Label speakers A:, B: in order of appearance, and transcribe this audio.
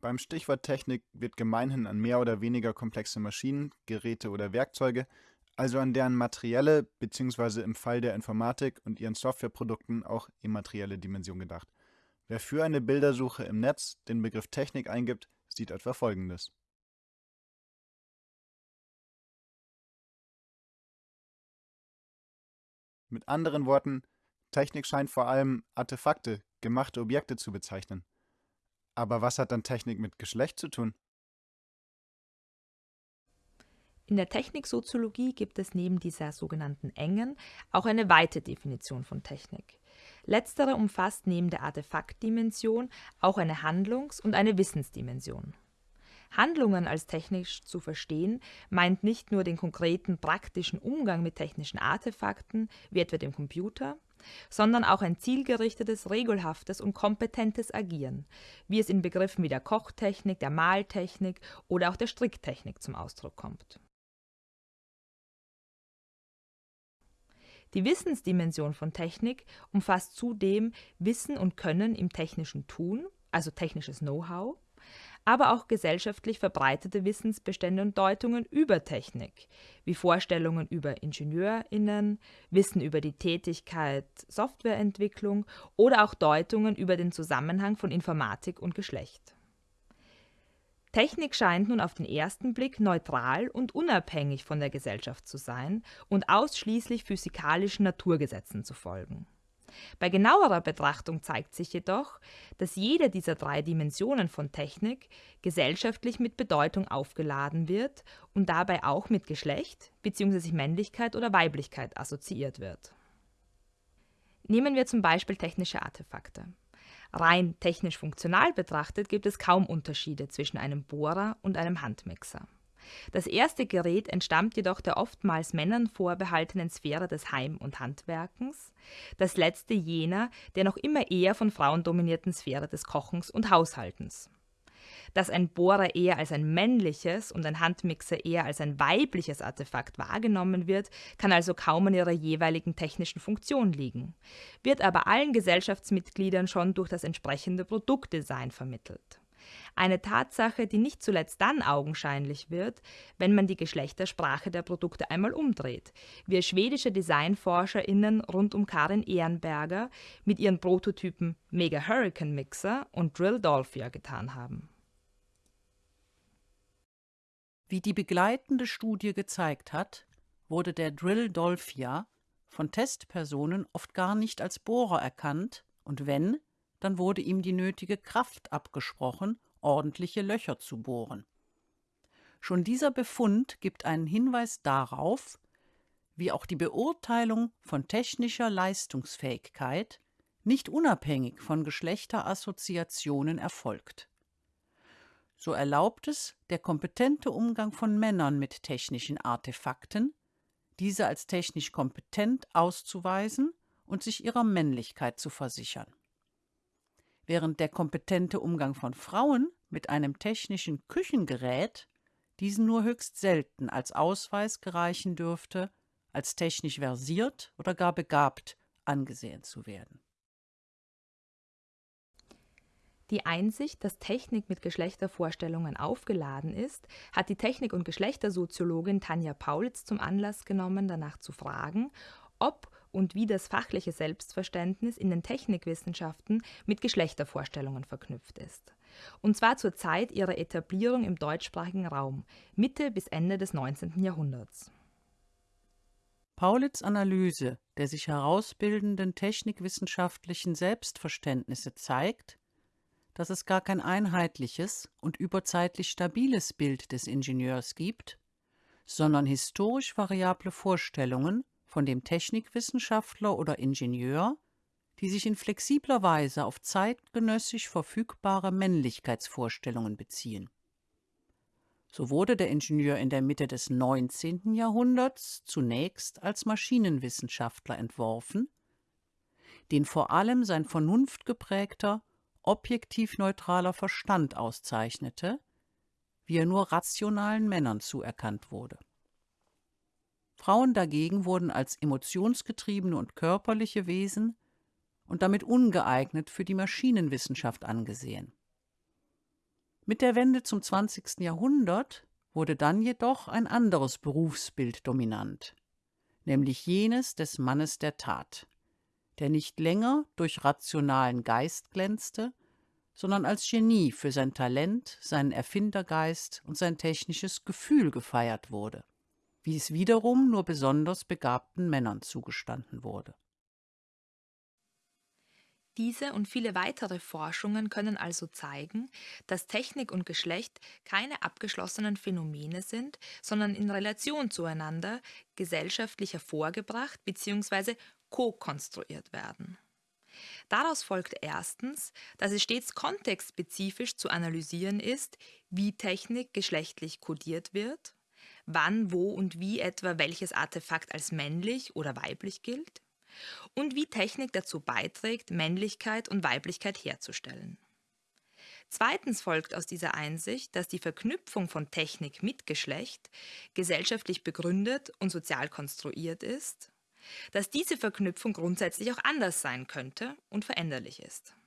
A: Beim Stichwort Technik wird gemeinhin an mehr oder weniger komplexe Maschinen, Geräte oder Werkzeuge, also an deren materielle bzw. im Fall der Informatik und ihren Softwareprodukten auch immaterielle Dimension gedacht. Wer für eine Bildersuche im Netz den Begriff Technik eingibt, sieht etwa folgendes. Mit anderen Worten, Technik scheint vor allem Artefakte, gemachte Objekte zu bezeichnen. Aber was hat dann Technik mit Geschlecht zu tun?
B: In der Techniksoziologie gibt es neben dieser sogenannten engen auch eine weite Definition von Technik. Letztere umfasst neben der Artefaktdimension auch eine Handlungs- und eine Wissensdimension. Handlungen als technisch zu verstehen, meint nicht nur den konkreten praktischen Umgang mit technischen Artefakten, wie etwa dem Computer, sondern auch ein zielgerichtetes, regelhaftes und kompetentes Agieren, wie es in Begriffen wie der Kochtechnik, der Maltechnik oder auch der Stricktechnik zum Ausdruck kommt. Die Wissensdimension von Technik umfasst zudem Wissen und Können im technischen Tun, also technisches Know-how, aber auch gesellschaftlich verbreitete Wissensbestände und Deutungen über Technik, wie Vorstellungen über IngenieurInnen, Wissen über die Tätigkeit Softwareentwicklung oder auch Deutungen über den Zusammenhang von Informatik und Geschlecht. Technik scheint nun auf den ersten Blick neutral und unabhängig von der Gesellschaft zu sein und ausschließlich physikalischen Naturgesetzen zu folgen. Bei genauerer Betrachtung zeigt sich jedoch, dass jede dieser drei Dimensionen von Technik gesellschaftlich mit Bedeutung aufgeladen wird und dabei auch mit Geschlecht bzw. Männlichkeit oder Weiblichkeit assoziiert wird. Nehmen wir zum Beispiel technische Artefakte. Rein technisch funktional betrachtet gibt es kaum Unterschiede zwischen einem Bohrer und einem Handmixer. Das erste Gerät entstammt jedoch der oftmals Männern vorbehaltenen Sphäre des Heim und Handwerkens, das letzte jener der noch immer eher von Frauen dominierten Sphäre des Kochens und Haushaltens. Dass ein Bohrer eher als ein männliches und ein Handmixer eher als ein weibliches Artefakt wahrgenommen wird, kann also kaum an ihrer jeweiligen technischen Funktion liegen, wird aber allen Gesellschaftsmitgliedern schon durch das entsprechende Produktdesign vermittelt. Eine Tatsache, die nicht zuletzt dann augenscheinlich wird, wenn man die Geschlechtersprache der Produkte einmal umdreht, wie schwedische DesignforscherInnen rund um Karin Ehrenberger mit ihren Prototypen Mega Hurricane Mixer und Drill Dolphia getan haben.
C: Wie die begleitende Studie gezeigt hat, wurde der Drill Dolphia von Testpersonen oft gar nicht als Bohrer erkannt und wenn, dann wurde ihm die nötige Kraft abgesprochen, ordentliche Löcher zu bohren. Schon dieser Befund gibt einen Hinweis darauf, wie auch die Beurteilung von technischer Leistungsfähigkeit nicht unabhängig von Geschlechterassoziationen erfolgt. So erlaubt es der kompetente Umgang von Männern mit technischen Artefakten, diese als technisch kompetent auszuweisen und sich ihrer Männlichkeit zu versichern während der kompetente Umgang von Frauen mit einem technischen Küchengerät diesen nur höchst selten als Ausweis gereichen dürfte, als technisch versiert oder gar begabt angesehen zu werden.
B: Die Einsicht, dass Technik mit Geschlechtervorstellungen aufgeladen ist, hat die Technik- und Geschlechtersoziologin Tanja Paulitz zum Anlass genommen, danach zu fragen, ob und wie das fachliche Selbstverständnis in den Technikwissenschaften mit Geschlechtervorstellungen verknüpft ist. Und zwar zur Zeit ihrer Etablierung im deutschsprachigen Raum, Mitte bis Ende des 19. Jahrhunderts.
C: Paulitz Analyse der sich herausbildenden technikwissenschaftlichen Selbstverständnisse zeigt, dass es gar kein einheitliches und überzeitlich stabiles Bild des Ingenieurs gibt, sondern historisch variable Vorstellungen von dem Technikwissenschaftler oder Ingenieur, die sich in flexibler Weise auf zeitgenössisch verfügbare Männlichkeitsvorstellungen beziehen. So wurde der Ingenieur in der Mitte des 19. Jahrhunderts zunächst als Maschinenwissenschaftler entworfen, den vor allem sein vernunftgeprägter, objektiv neutraler Verstand auszeichnete, wie er nur rationalen Männern zuerkannt wurde. Frauen dagegen wurden als emotionsgetriebene und körperliche Wesen und damit ungeeignet für die Maschinenwissenschaft angesehen. Mit der Wende zum 20. Jahrhundert wurde dann jedoch ein anderes Berufsbild dominant, nämlich jenes des Mannes der Tat, der nicht länger durch rationalen Geist glänzte, sondern als Genie für sein Talent, seinen Erfindergeist und sein technisches Gefühl gefeiert wurde, wie es wiederum nur besonders begabten Männern zugestanden wurde.
B: Diese und viele weitere Forschungen können also zeigen, dass Technik und Geschlecht keine abgeschlossenen Phänomene sind, sondern in Relation zueinander gesellschaftlich hervorgebracht bzw. ko-konstruiert werden. Daraus folgt erstens, dass es stets kontextspezifisch zu analysieren ist, wie Technik geschlechtlich kodiert wird, wann, wo und wie etwa welches Artefakt als männlich oder weiblich gilt und wie Technik dazu beiträgt, Männlichkeit und Weiblichkeit herzustellen. Zweitens folgt aus dieser Einsicht, dass die Verknüpfung von Technik mit Geschlecht gesellschaftlich begründet und sozial konstruiert ist, dass diese Verknüpfung grundsätzlich auch anders sein könnte und veränderlich ist.